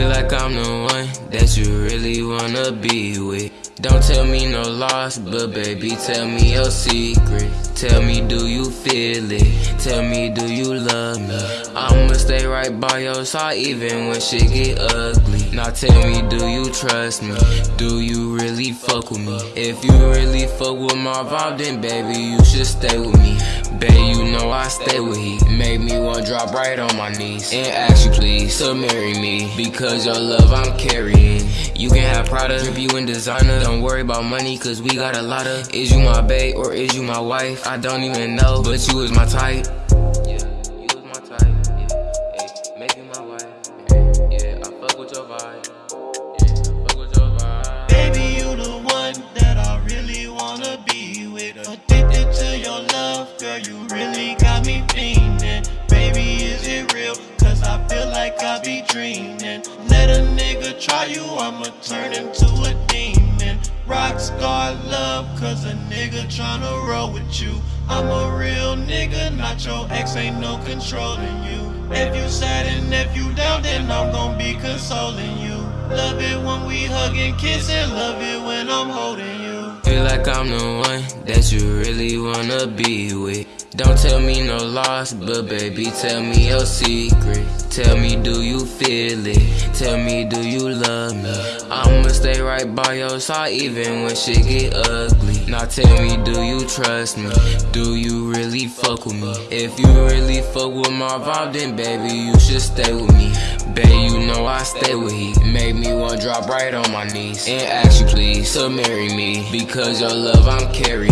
Feel like I'm the one that you really wanna be with. Don't tell me no loss, but baby, tell me your secret. Tell me, do you feel it? Tell me, do you love me? I'ma stay right by your side even when shit get ugly. Now tell me, do you trust me? Do you really fuck with me? If you really fuck with my vibe, then baby, you should stay with me. Babe, you know I stay with heat. Make me wanna drop right on my knees and ask you please to marry me because your love I'm carrying. You can have Prada, drip you in designer. Don't worry about money, cause we got a lot of. Is you my babe or is you my wife? I don't even know, but you is my type. Girl, you really got me fiending. Baby, is it real? Cause I feel like I be dreaming. Let a nigga try you, I'ma turn into a demon. Rockstar love, cause a nigga tryna roll with you. I'm a real nigga, not your ex, ain't no controlling you. If you sad and if you down, then I'm gon' be consoling you. Love it when we hug and kiss and love it when I'm holding you. Feel like I'm the one that you really be with. Don't tell me no loss, but baby, tell me your secret. Tell me, do you feel it? Tell me, do you love me? I'ma stay right by your side even when shit get ugly. Now tell me, do you trust me? Do you really fuck with me? If you really fuck with my vibe, then baby, you should stay with me. Babe, you know I stay with heat. Make me wanna drop right on my knees and ask you please to marry me because your love I'm carrying.